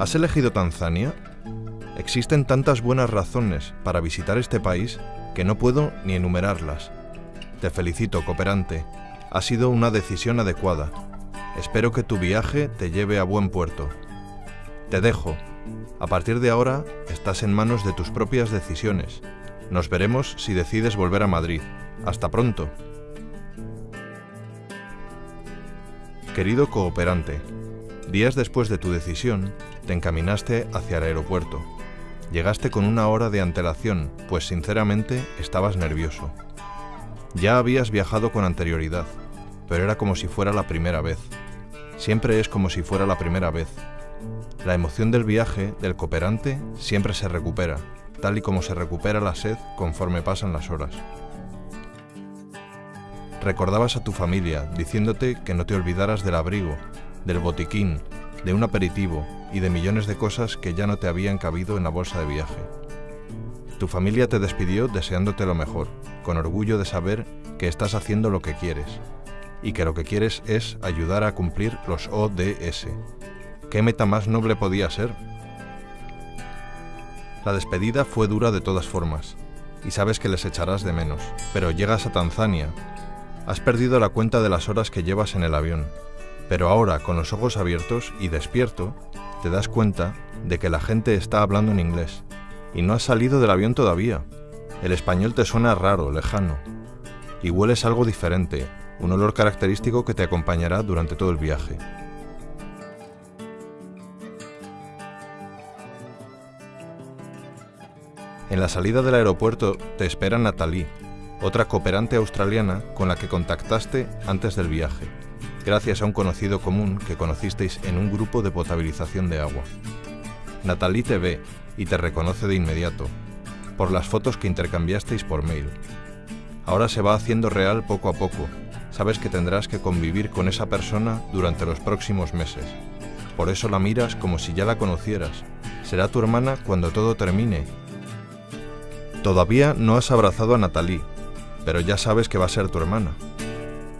¿Has elegido Tanzania? Existen tantas buenas razones para visitar este país que no puedo ni enumerarlas. Te felicito, cooperante. Ha sido una decisión adecuada. Espero que tu viaje te lleve a buen puerto. Te dejo. A partir de ahora estás en manos de tus propias decisiones. Nos veremos si decides volver a Madrid. Hasta pronto. Querido cooperante, días después de tu decisión, te encaminaste hacia el aeropuerto. Llegaste con una hora de antelación, pues sinceramente estabas nervioso. Ya habías viajado con anterioridad, pero era como si fuera la primera vez. Siempre es como si fuera la primera vez. La emoción del viaje del cooperante siempre se recupera, tal y como se recupera la sed conforme pasan las horas. Recordabas a tu familia diciéndote que no te olvidaras del abrigo, del botiquín, de un aperitivo y de millones de cosas que ya no te habían cabido en la bolsa de viaje. Tu familia te despidió deseándote lo mejor, con orgullo de saber que estás haciendo lo que quieres, y que lo que quieres es ayudar a cumplir los ODS. ¿Qué meta más noble podía ser? La despedida fue dura de todas formas, y sabes que les echarás de menos, pero llegas a Tanzania. Has perdido la cuenta de las horas que llevas en el avión, pero ahora, con los ojos abiertos y despierto, te das cuenta de que la gente está hablando en inglés y no has salido del avión todavía. El español te suena raro, lejano. Y hueles algo diferente, un olor característico que te acompañará durante todo el viaje. En la salida del aeropuerto te espera Natalie, otra cooperante australiana con la que contactaste antes del viaje gracias a un conocido común que conocisteis en un grupo de potabilización de agua. Natalie te ve y te reconoce de inmediato, por las fotos que intercambiasteis por mail. Ahora se va haciendo real poco a poco. Sabes que tendrás que convivir con esa persona durante los próximos meses. Por eso la miras como si ya la conocieras. Será tu hermana cuando todo termine. Todavía no has abrazado a Natalie, pero ya sabes que va a ser tu hermana.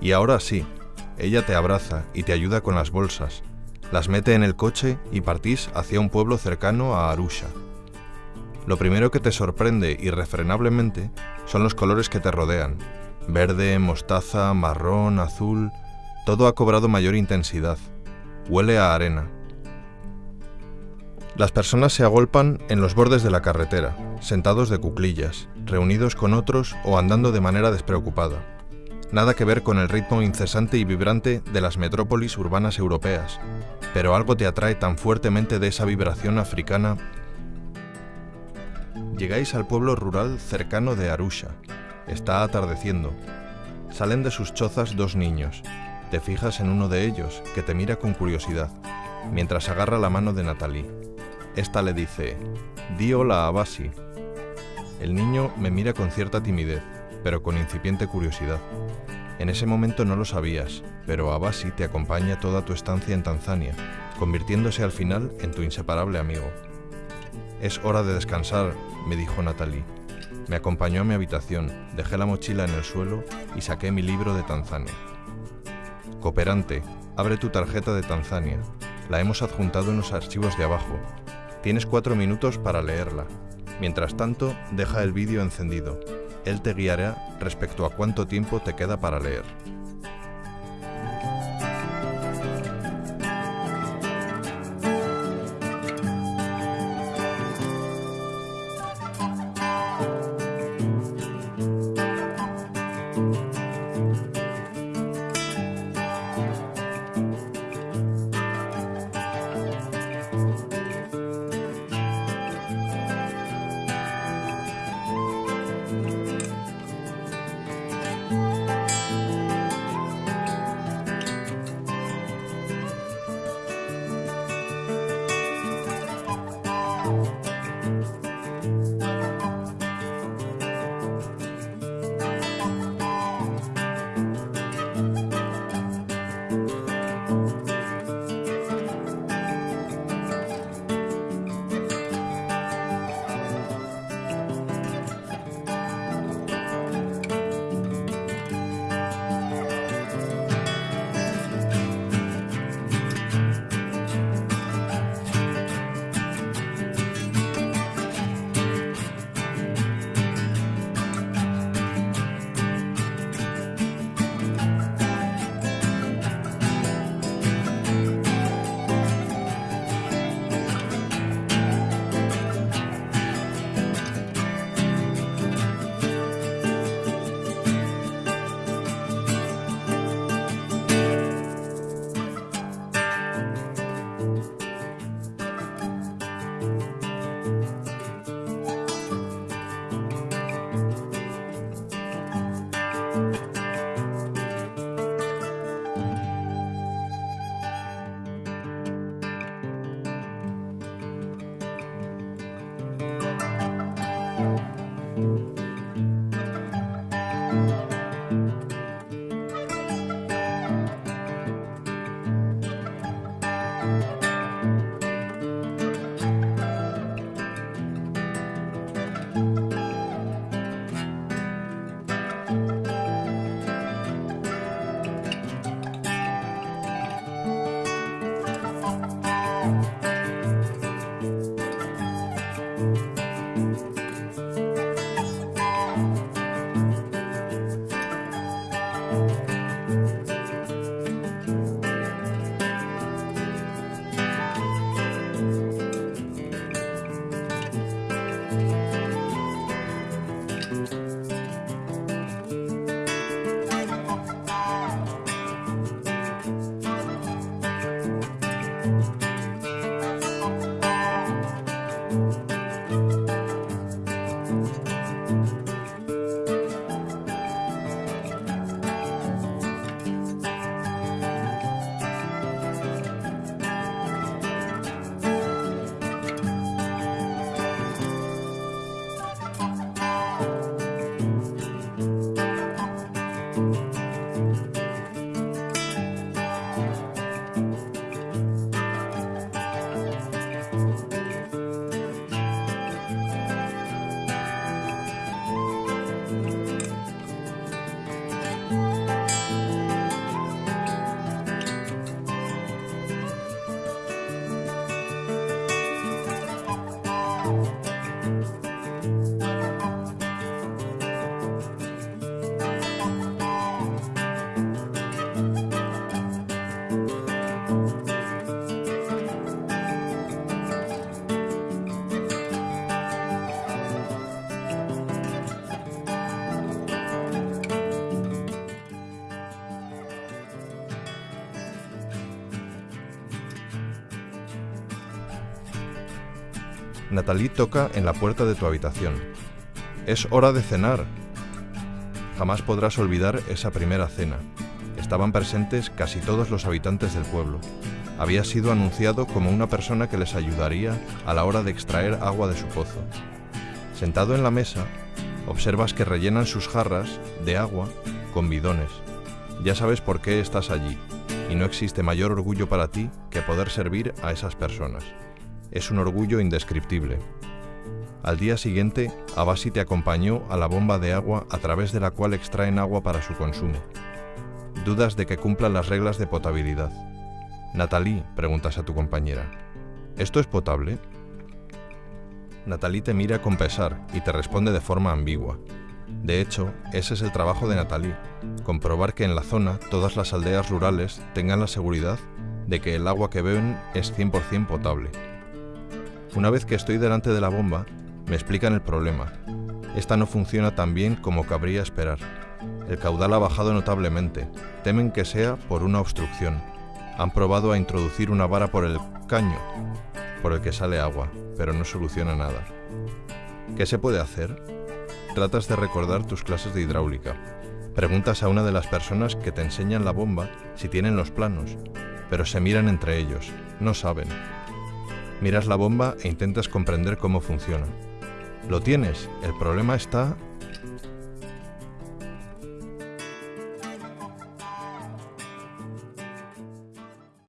Y ahora sí, ella te abraza y te ayuda con las bolsas, las mete en el coche y partís hacia un pueblo cercano a Arusha. Lo primero que te sorprende irrefrenablemente son los colores que te rodean. Verde, mostaza, marrón, azul, todo ha cobrado mayor intensidad. Huele a arena. Las personas se agolpan en los bordes de la carretera, sentados de cuclillas, reunidos con otros o andando de manera despreocupada nada que ver con el ritmo incesante y vibrante de las metrópolis urbanas europeas, pero algo te atrae tan fuertemente de esa vibración africana. Llegáis al pueblo rural cercano de Arusha. Está atardeciendo. Salen de sus chozas dos niños. Te fijas en uno de ellos, que te mira con curiosidad, mientras agarra la mano de Natalie. Esta le dice, di hola a. El niño me mira con cierta timidez pero con incipiente curiosidad. En ese momento no lo sabías, pero Abasi te acompaña toda tu estancia en Tanzania, convirtiéndose al final en tu inseparable amigo. Es hora de descansar, me dijo Natalie. Me acompañó a mi habitación, dejé la mochila en el suelo y saqué mi libro de Tanzania. Cooperante, abre tu tarjeta de Tanzania. La hemos adjuntado en los archivos de abajo. Tienes cuatro minutos para leerla. Mientras tanto, deja el vídeo encendido. Él te guiará respecto a cuánto tiempo te queda para leer. Natalie toca en la puerta de tu habitación. Es hora de cenar. Jamás podrás olvidar esa primera cena. Estaban presentes casi todos los habitantes del pueblo. Había sido anunciado como una persona que les ayudaría a la hora de extraer agua de su pozo. Sentado en la mesa, observas que rellenan sus jarras de agua con bidones. Ya sabes por qué estás allí, y no existe mayor orgullo para ti que poder servir a esas personas. Es un orgullo indescriptible. Al día siguiente, Abasi te acompañó a la bomba de agua a través de la cual extraen agua para su consumo. Dudas de que cumplan las reglas de potabilidad. Natalie, preguntas a tu compañera, ¿esto es potable? Natalie te mira con pesar y te responde de forma ambigua. De hecho, ese es el trabajo de Natalie, comprobar que en la zona todas las aldeas rurales tengan la seguridad de que el agua que beben es 100% potable. Una vez que estoy delante de la bomba, me explican el problema. Esta no funciona tan bien como cabría esperar. El caudal ha bajado notablemente. Temen que sea por una obstrucción. Han probado a introducir una vara por el caño, por el que sale agua, pero no soluciona nada. ¿Qué se puede hacer? Tratas de recordar tus clases de hidráulica. Preguntas a una de las personas que te enseñan la bomba si tienen los planos, pero se miran entre ellos, no saben. Miras la bomba e intentas comprender cómo funciona. Lo tienes, el problema está